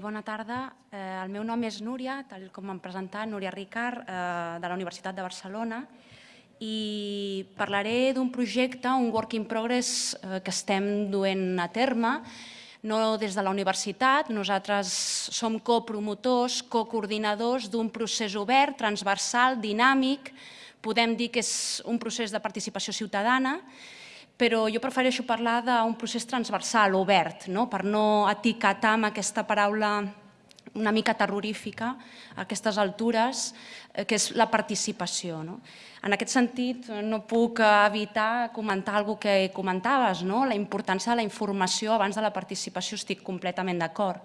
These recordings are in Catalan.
bona tarda. Eh, el meu nom és Núria, tal com m'han presentat, Núria Ricard, eh, de la Universitat de Barcelona, i parlaré d'un projecte, un work in progress eh, que estem duent a terme, no des de la universitat, nosaltres som copromotors, cocoordinadors d'un procés obert, transversal, dinàmic, podem dir que és un procés de participació ciutadana, però jo prefereixo parlar d'un procés transversal, obert, no? per no etiquetar amb aquesta paraula una mica terrorífica a aquestes altures, eh, que és la participació. No? En aquest sentit, no puc evitar comentar alguna que comentaves, no? la importància de la informació abans de la participació, estic completament d'acord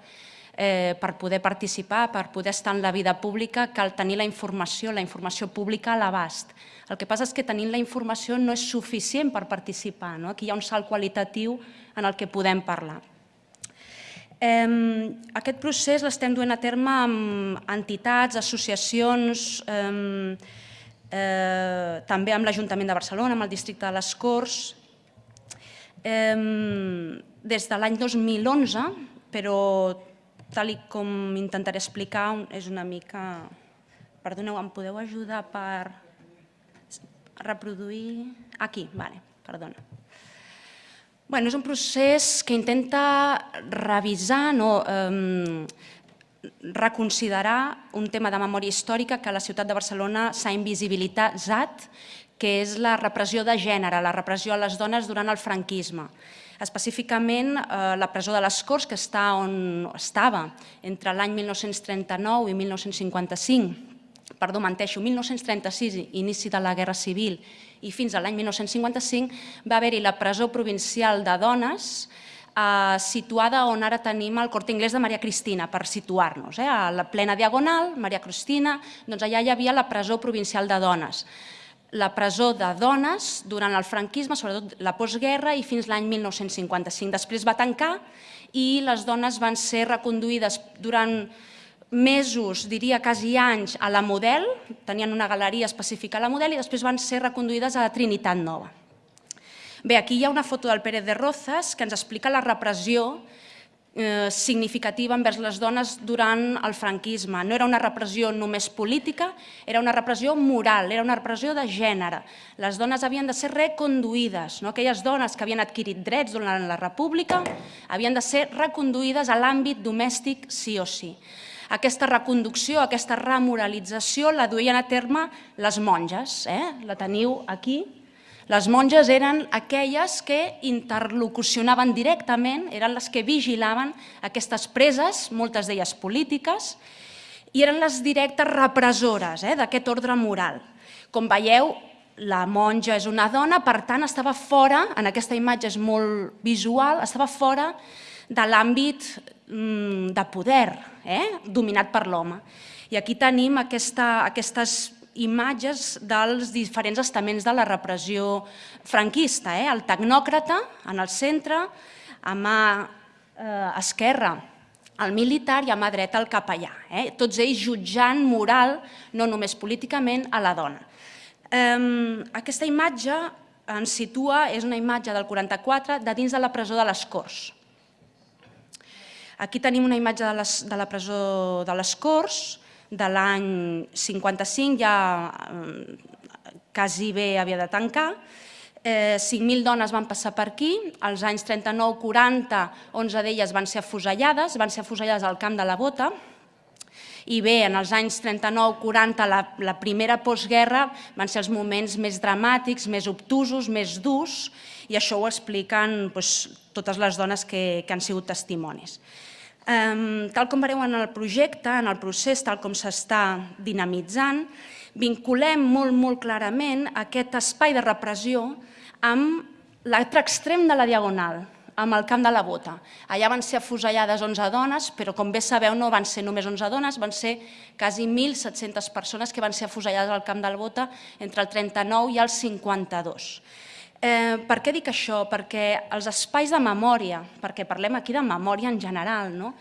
eh, per poder participar, per poder estar en la vida pública, cal tenir la informació, la informació pública a l'abast. El que passa és que tenint la informació no és suficient per participar. No? Aquí hi ha un salt qualitatiu en el que podem parlar. Eh, aquest procés l'estem duent a terme amb entitats, associacions, eh, eh, també amb l'Ajuntament de Barcelona, amb el districte de les Corts, des de l'any 2011, però tal com intentaré explicar, és una mica... Perdoneu, em podeu ajudar per reproduir... Aquí, vale, perdona. Bueno, és un procés que intenta revisar, no, eh, reconsiderar un tema de memòria històrica que a la ciutat de Barcelona s'ha invisibilitzat, que és la repressió de gènere, la repressió a les dones durant el franquisme. Específicament eh, la presó de les Corts, que està on estava entre l'any 1939 i 1955, perdó, menteixo, 1936, inici de la Guerra Civil, i fins a l'any 1955 va haver-hi la presó provincial de dones eh, situada on ara tenim el Corte Inglés de Maria Cristina, per situar-nos. Eh? A la plena diagonal, Maria Cristina, doncs allà hi havia la presó provincial de dones la presó de dones durant el franquisme, sobretot la postguerra i fins l'any 1955. Després va tancar i les dones van ser reconduïdes durant mesos, diria quasi anys, a la Model, tenien una galeria específica a la Model i després van ser reconduïdes a la Trinitat Nova. Bé, aquí hi ha una foto del Pérez de Rozas que ens explica la repressió eh, significativa envers les dones durant el franquisme. No era una repressió només política, era una repressió moral, era una repressió de gènere. Les dones havien de ser reconduïdes, no? aquelles dones que havien adquirit drets durant la república havien de ser reconduïdes a l'àmbit domèstic sí o sí. Aquesta reconducció, aquesta remoralització la duien a terme les monges, eh? la teniu aquí, les monges eren aquelles que interlocucionaven directament, eren les que vigilaven aquestes preses, moltes d'elles polítiques, i eren les directes repressores eh, d'aquest ordre moral. Com veieu, la monja és una dona, per tant, estava fora, en aquesta imatge és molt visual, estava fora de l'àmbit mm, de poder, eh, dominat per l'home. I aquí tenim aquesta, aquestes imatges dels diferents estaments de la repressió franquista. Eh? El tecnòcrata en el centre, a mà eh, esquerra el militar i a mà dreta el capellà. Eh? Tots ells jutjant moral, no només políticament, a la dona. Eh, aquesta imatge ens situa, és una imatge del 44, de dins de la presó de les Corts. Aquí tenim una imatge de, les, de la presó de les Corts, de l'any 55 ja eh, quasi bé havia de tancar, eh, 5.000 dones van passar per aquí, als anys 39-40, 11 d'elles van ser afusellades, van ser afusellades al camp de la Bota, i bé, en els anys 39-40, la, la primera postguerra, van ser els moments més dramàtics, més obtusos, més durs, i això ho expliquen doncs, totes les dones que, que han sigut testimonis. Tal com veureu en el projecte, en el procés, tal com s'està dinamitzant, vinculem molt, molt clarament aquest espai de repressió amb l'altre extrem de la diagonal, amb el camp de la bota. Allà van ser afusellades 11 dones, però com bé sabeu no van ser només 11 dones, van ser quasi 1.700 persones que van ser afusellades al camp de la bota entre el 39 i el 52. Eh, per què dic això? Perquè els espais de memòria, perquè parlem aquí de memòria en general, no?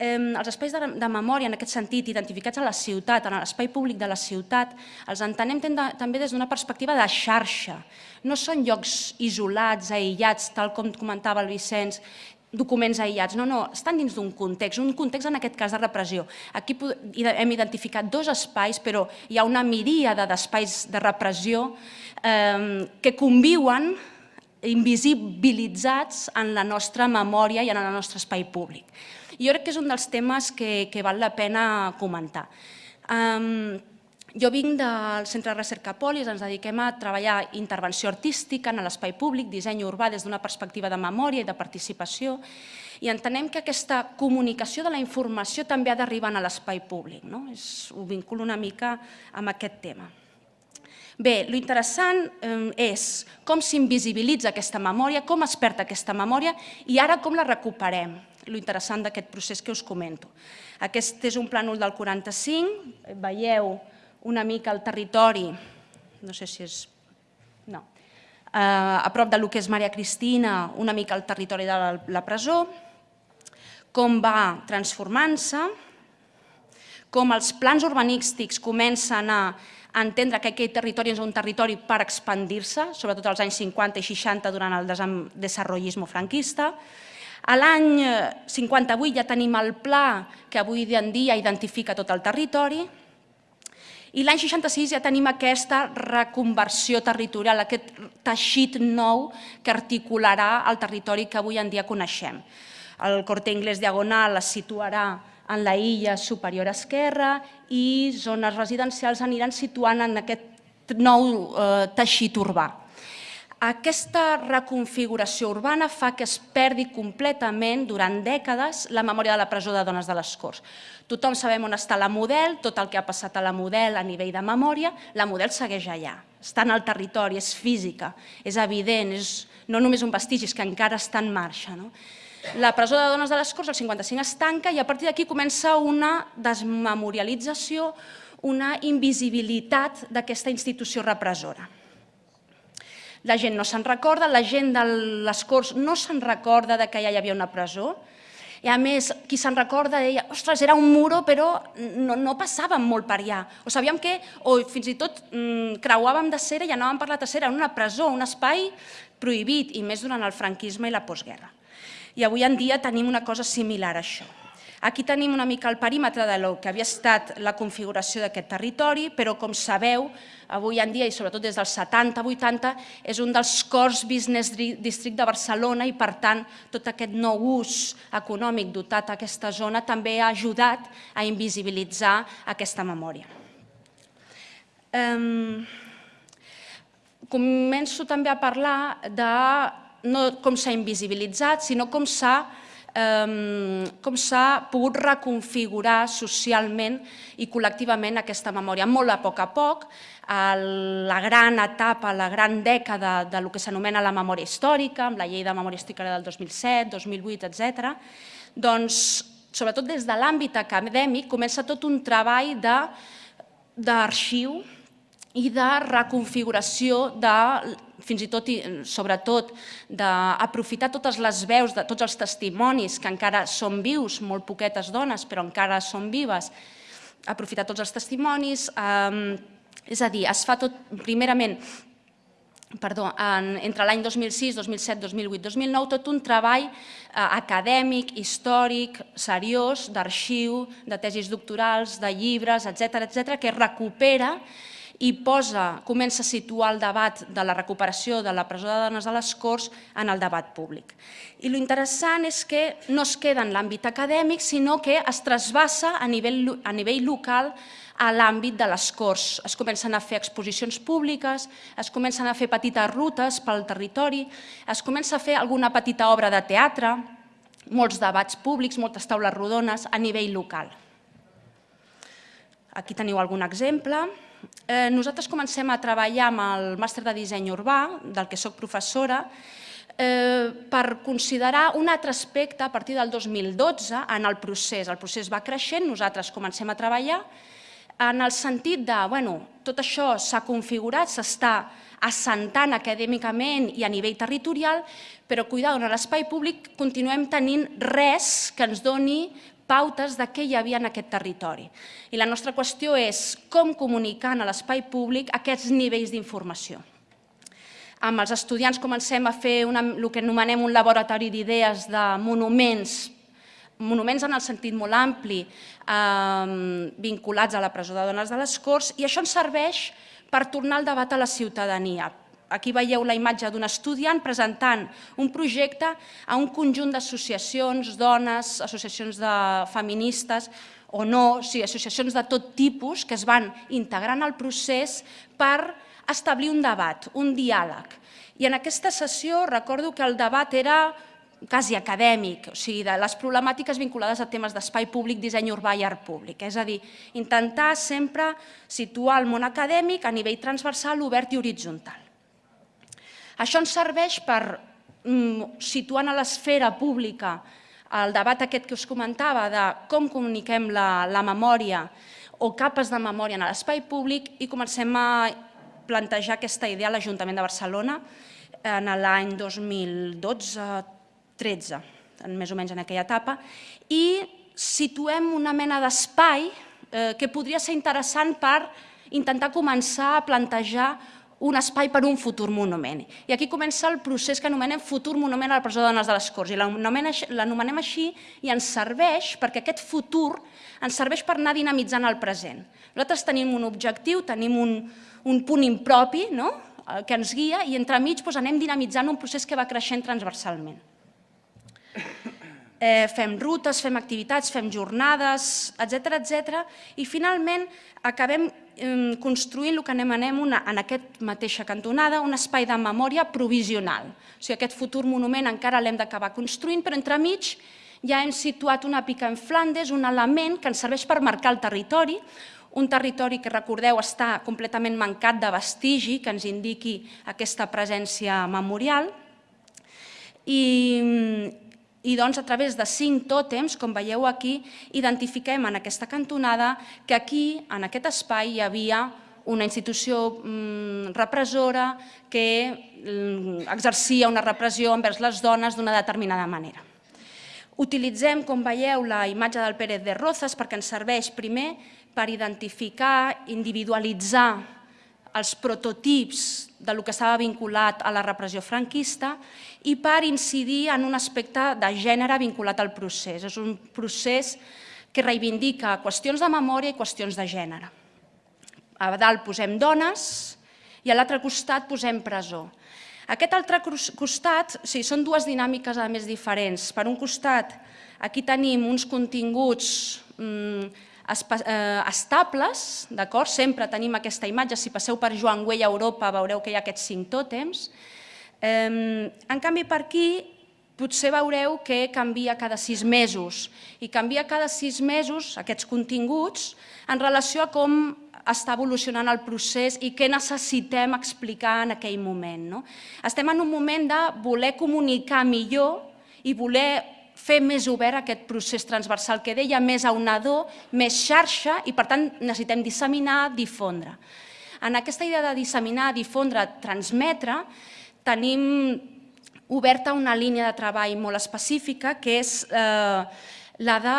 eh, els espais de, de memòria en aquest sentit, identificats a la ciutat, en l'espai públic de la ciutat, els entenem també des d'una perspectiva de xarxa. No són llocs isolats, aïllats, tal com comentava el Vicenç, documents aïllats, no, no, estan dins d'un context, un context en aquest cas de repressió. Aquí hem identificat dos espais, però hi ha una miríada d'espais de repressió eh, que conviuen invisibilitzats en la nostra memòria i en el nostre espai públic. Jo crec que és un dels temes que, que val la pena comentar. Um, jo vinc del Centre de Recerca Polis, ens dediquem a treballar intervenció artística en l'espai públic, disseny urbà des d'una perspectiva de memòria i de participació, i entenem que aquesta comunicació de la informació també ha d'arribar a l'espai públic. No? És, ho vinculo una mica amb aquest tema. Bé, lo interessant eh, és com s'invisibilitza aquesta memòria, com es perd aquesta memòria i ara com la recuperem, lo interessant d'aquest procés que us comento. Aquest és un plànol del 45, veieu una mica el territori, no sé si és... no, eh, a prop del que és Maria Cristina, una mica el territori de la, la presó, com va transformant-se, com els plans urbanístics comencen a entendre que aquest territori és un territori per expandir-se, sobretot als anys 50 i 60 durant el desenvolupisme franquista. A l'any 58 ja tenim el pla que avui en dia identifica tot el territori, i l'any 66 ja tenim aquesta reconversió territorial, aquest teixit nou que articularà el territori que avui en dia coneixem. El Corte Inglés Diagonal es situarà en la illa superior esquerra i zones residencials aniran situant en aquest nou eh, teixit urbà. Aquesta reconfiguració urbana fa que es perdi completament durant dècades la memòria de la presó de dones de les Corts. Tothom sabem on està la model, tot el que ha passat a la model a nivell de memòria, la model segueix allà, està en el territori, és física, és evident, és no només un vestigi, és que encara està en marxa. No? La presó de dones de les Corts, el 55, es tanca i a partir d'aquí comença una desmemorialització, una invisibilitat d'aquesta institució repressora. La gent no se'n recorda, la gent de les Corts no se'n recorda de que ja hi havia una presó, i a més, qui se'n recorda deia, ostres, era un muro, però no, no passàvem molt per allà. O sabíem que, o fins i tot mmm, creuàvem de cera i anàvem per la tercera, en una presó, un espai prohibit, i més durant el franquisme i la postguerra. I avui en dia tenim una cosa similar a això. Aquí tenim una mica el perímetre de lo que havia estat la configuració d'aquest territori, però com sabeu, avui en dia i sobretot des dels 70-80 és un dels cors business district de Barcelona i per tant tot aquest nou ús econòmic dotat a aquesta zona també ha ajudat a invisibilitzar aquesta memòria. Um, començo també a parlar de no com s'ha invisibilitzat, sinó com s'ha com s'ha pogut reconfigurar socialment i col·lectivament aquesta memòria. Molt a poc a poc, la gran etapa, la gran dècada de lo que s'anomena la memòria històrica, amb la llei de memòria històrica del 2007, 2008, etc. doncs, sobretot des de l'àmbit acadèmic, comença tot un treball d'arxiu i de reconfiguració de fins i tot i sobretot d'aprofitar totes les veus de tots els testimonis que encara són vius, molt poquetes dones, però encara són vives, aprofitar tots els testimonis, eh, és a dir, es fa tot, primerament, perdó, en, entre l'any 2006, 2007, 2008, 2009, tot un treball eh, acadèmic, històric, seriós, d'arxiu, de tesis doctorals, de llibres, etc etc que recupera i posa, comença a situar el debat de la recuperació de la presó de dones a les Corts en el debat públic. I lo interessant és que no es queda en l'àmbit acadèmic, sinó que es trasbassa a nivell, a nivell local a l'àmbit de les Corts. Es comencen a fer exposicions públiques, es comencen a fer petites rutes pel territori, es comença a fer alguna petita obra de teatre, molts debats públics, moltes taules rodones a nivell local. Aquí teniu algun exemple eh, nosaltres comencem a treballar amb el màster de disseny urbà, del que sóc professora, eh, per considerar un altre aspecte a partir del 2012 en el procés. El procés va creixent, nosaltres comencem a treballar en el sentit de, bueno, tot això s'ha configurat, s'està assentant acadèmicament i a nivell territorial, però cuidado, en l'espai públic continuem tenint res que ens doni pautes de què hi havia en aquest territori. I la nostra qüestió és com comunicar a l'espai públic aquests nivells d'informació. Amb els estudiants comencem a fer una, el que anomenem un laboratori d'idees de monuments, monuments en el sentit molt ampli, eh, vinculats a la presó de dones de les Corts, i això ens serveix per tornar el debat a la ciutadania. Aquí veieu la imatge d'un estudiant presentant un projecte a un conjunt d'associacions, dones, associacions de feministes, o no, sigui, associacions de tot tipus que es van integrant al procés per establir un debat, un diàleg. I en aquesta sessió recordo que el debat era quasi acadèmic, o sigui, de les problemàtiques vinculades a temes d'espai públic, disseny urbà i art públic. És a dir, intentar sempre situar el món acadèmic a nivell transversal, obert i horitzontal. Això ens serveix per, mm, situant a l'esfera pública el debat aquest que us comentava de com comuniquem la, la memòria o capes de memòria en l'espai públic i comencem a plantejar aquesta idea a l'Ajuntament de Barcelona en l'any 2012-13, més o menys en aquella etapa, i situem una mena d'espai eh, que podria ser interessant per intentar començar a plantejar un espai per un futur monument. I aquí comença el procés que anomenem futur monument a la presó de dones de les Corts. I l'anomenem així i ens serveix perquè aquest futur ens serveix per anar dinamitzant el present. Nosaltres tenim un objectiu, tenim un, un punt impropi no? Eh, que ens guia i entremig doncs, anem dinamitzant un procés que va creixent transversalment. Eh, fem rutes, fem activitats, fem jornades, etc etc. i finalment acabem construint el que anomenem una, en aquest mateixa cantonada un espai de memòria provisional. O sigui, aquest futur monument encara l'hem d'acabar construint, però entremig ja hem situat una pica en Flandes, un element que ens serveix per marcar el territori, un territori que, recordeu, està completament mancat de vestigi, que ens indiqui aquesta presència memorial. I, i doncs, a través de cinc tòtems, com veieu aquí, identifiquem en aquesta cantonada que aquí, en aquest espai, hi havia una institució mm, repressora que mm, exercia una repressió envers les dones d'una determinada manera. Utilitzem, com veieu, la imatge del Pérez de Rozas perquè ens serveix primer per identificar, individualitzar els prototips de lo que estava vinculat a la repressió franquista i per incidir en un aspecte de gènere vinculat al procés. És un procés que reivindica qüestions de memòria i qüestions de gènere. A dalt posem dones i a l'altre costat posem presó. Aquest altre costat, sí, són dues dinàmiques a més diferents. Per un costat, aquí tenim uns continguts eh, estables, d'acord? Sempre tenim aquesta imatge, si passeu per Joan Güell a Europa veureu que hi ha aquests cinc tòtems. En canvi, per aquí potser veureu que canvia cada sis mesos i canvia cada sis mesos aquests continguts en relació a com està evolucionant el procés i què necessitem explicar en aquell moment. No? Estem en un moment de voler comunicar millor i voler fer més obert aquest procés transversal que deia, més aunador, més xarxa i per tant necessitem disseminar, difondre. En aquesta idea de disseminar, difondre, transmetre, tenim oberta una línia de treball molt específica que és eh, la de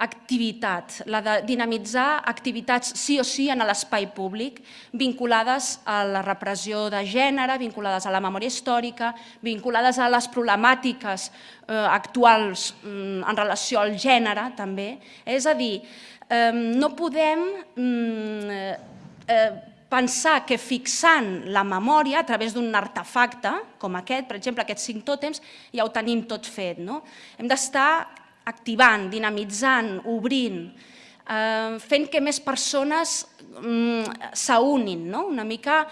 activitat, la de dinamitzar activitats sí o sí en l'espai públic, vinculades a la repressió de gènere, vinculades a la memòria històrica, vinculades a les problemàtiques eh, actuals mm, en relació al gènere, també. És a dir, eh, no podem mm, eh, pensar que fixant la memòria a través d'un artefacte com aquest, per exemple, aquests cinc tòtems, ja ho tenim tot fet. No? Hem d'estar activant, dinamitzant, obrint, eh, fent que més persones mm, s'unin, no? una mica,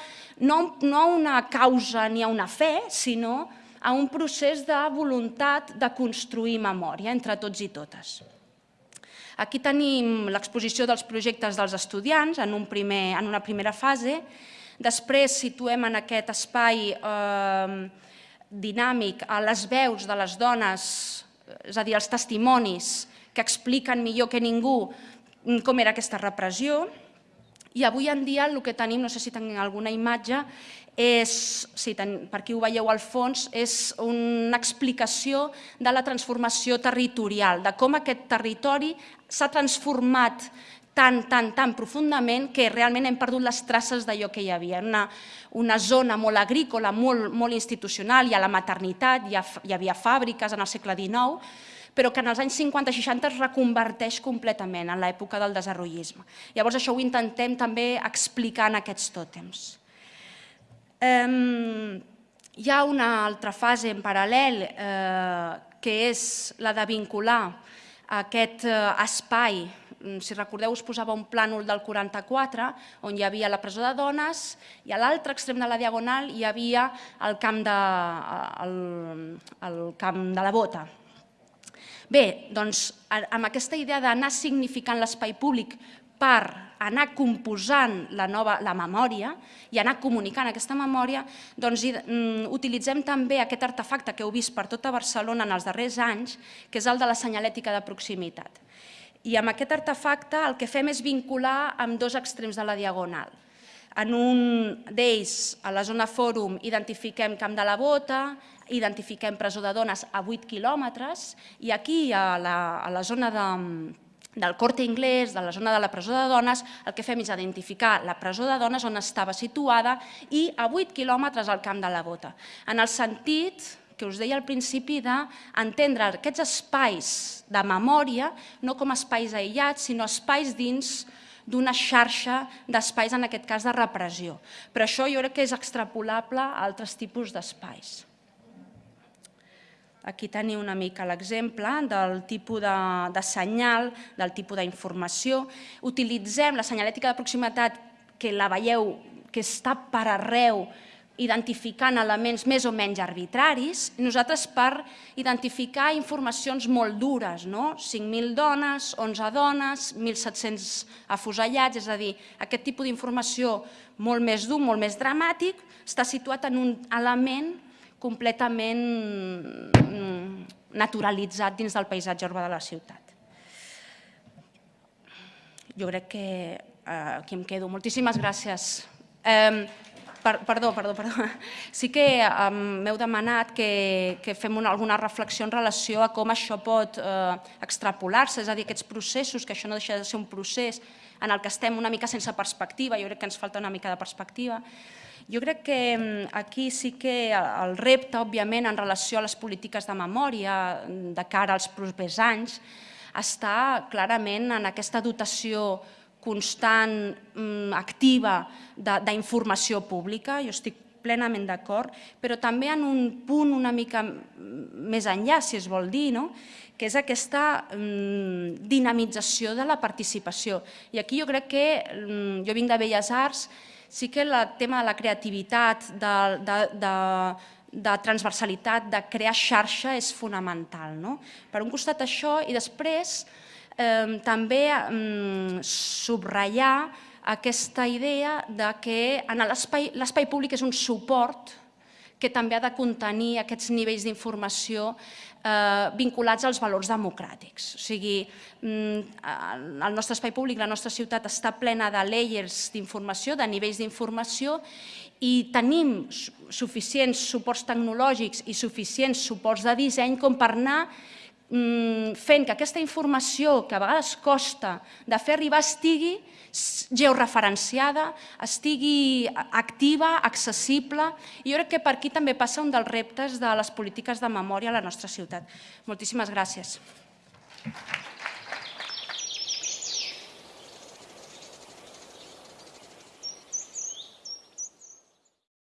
no, no a una causa ni a una fe, sinó a un procés de voluntat de construir memòria entre tots i totes. Aquí tenim l'exposició dels projectes dels estudiants en, un primer, en una primera fase, després situem en aquest espai eh, dinàmic a les veus de les dones és a dir, els testimonis que expliquen millor que ningú com era aquesta repressió. I avui en dia el que tenim, no sé si tenim alguna imatge, és, si ten, per aquí ho veieu al fons, és una explicació de la transformació territorial, de com aquest territori s'ha transformat tan, tan, tan profundament que realment hem perdut les traces d'allò que hi havia. Una, una zona molt agrícola, molt, molt institucional, hi ha la maternitat, hi, ha, hi havia fàbriques en el segle XIX, però que en els anys 50-60 es reconverteix completament en l'època del desenvolupisme. Llavors això ho intentem també explicar en aquests tòtems. Um, hi ha una altra fase en paral·lel eh, que és la de vincular aquest eh, espai si recordeu, us posava un plànol del 44, on hi havia la presó de dones, i a l'altre extrem de la diagonal hi havia el camp de, el, el camp de la bota. Bé, doncs, amb aquesta idea d'anar significant l'espai públic per anar composant la, nova, la memòria i anar comunicant aquesta memòria, doncs mm, utilitzem també aquest artefacte que heu vist per tota Barcelona en els darrers anys, que és el de la senyalètica de proximitat. I amb aquest artefacte el que fem és vincular amb dos extrems de la diagonal. En un d'ells, a la zona fòrum, identifiquem Camp de la Bota, identifiquem presó de dones a 8 quilòmetres, i aquí, a la, a la zona de, del corte inglès, de la zona de la presó de dones, el que fem és identificar la presó de dones on estava situada i a 8 quilòmetres al Camp de la Bota. En el sentit que us deia al principi d'entendre aquests espais de memòria no com espais aïllats, sinó espais dins d'una xarxa d'espais, en aquest cas de repressió. Però això jo crec que és extrapolable a altres tipus d'espais. Aquí teniu una mica l'exemple del tipus de, de senyal, del tipus d'informació. Utilitzem la senyalètica de proximitat, que la veieu, que està per arreu, identificant elements més o menys arbitraris, nosaltres per identificar informacions molt dures, no? 5.000 dones, 11 dones, 1.700 afusellats, és a dir, aquest tipus d'informació molt més dur, molt més dramàtic, està situat en un element completament mm, naturalitzat dins del paisatge urbà de la ciutat. Jo crec que eh, aquí em quedo. Moltíssimes gràcies. Eh, per, perdó, perdó, perdó. Sí que um, m'heu demanat que, que fem una, alguna reflexió en relació a com això pot eh, extrapolar-se, és a dir, aquests processos, que això no deixa de ser un procés en el que estem una mica sense perspectiva, jo crec que ens falta una mica de perspectiva. Jo crec que aquí sí que el repte, òbviament, en relació a les polítiques de memòria de cara als propers anys, està clarament en aquesta dotació constant, mm, activa d'informació pública, jo estic plenament d'acord, però també en un punt una mica més enllà, si es vol dir, no? que és aquesta mm, dinamització de la participació. I aquí jo crec que, mm, jo vinc de Belles Arts, sí que el tema de la creativitat, de, de, de, de transversalitat, de crear xarxa és fonamental. No? Per un costat això i després eh, també eh, subratllar aquesta idea de que l'espai públic és un suport que també ha de contenir aquests nivells d'informació eh, vinculats als valors democràtics. O sigui, mm, el nostre espai públic, la nostra ciutat està plena de layers d'informació, de nivells d'informació i tenim suficients suports tecnològics i suficients suports de disseny com per anar fent que aquesta informació que a vegades costa de fer arribar estigui georreferenciada, estigui activa, accessible, i jo crec que per aquí també passa un dels reptes de les polítiques de memòria a la nostra ciutat. Moltíssimes gràcies. Gràcies.